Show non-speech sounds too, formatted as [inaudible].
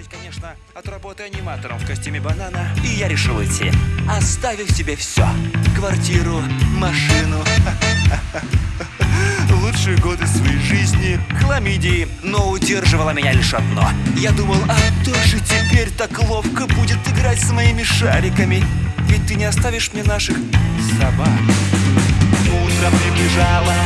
очередь, конечно, от работы аниматором в костюме банана. И я решил уйти, оставив тебе все. Квартиру, машину. [laughs] Лучшие годы своей жизни, хламидии, но удерживало меня лишь одно. Я думал, а кто же теперь так ловко будет играть с моими шариками? Ведь ты не оставишь мне наших собак. Утро приближало.